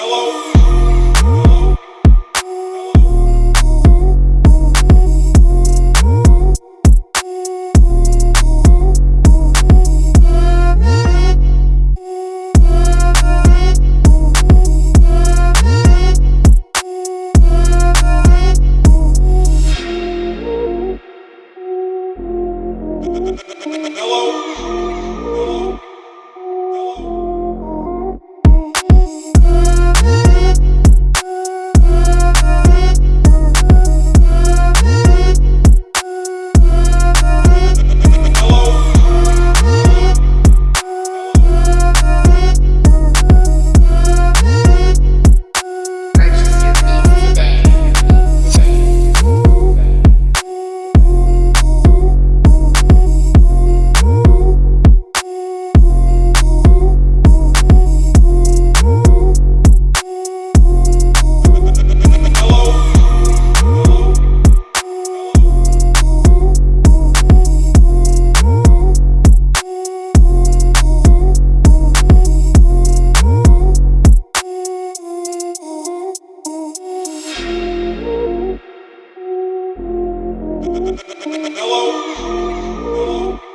Hello. Purchase Hello. Hello.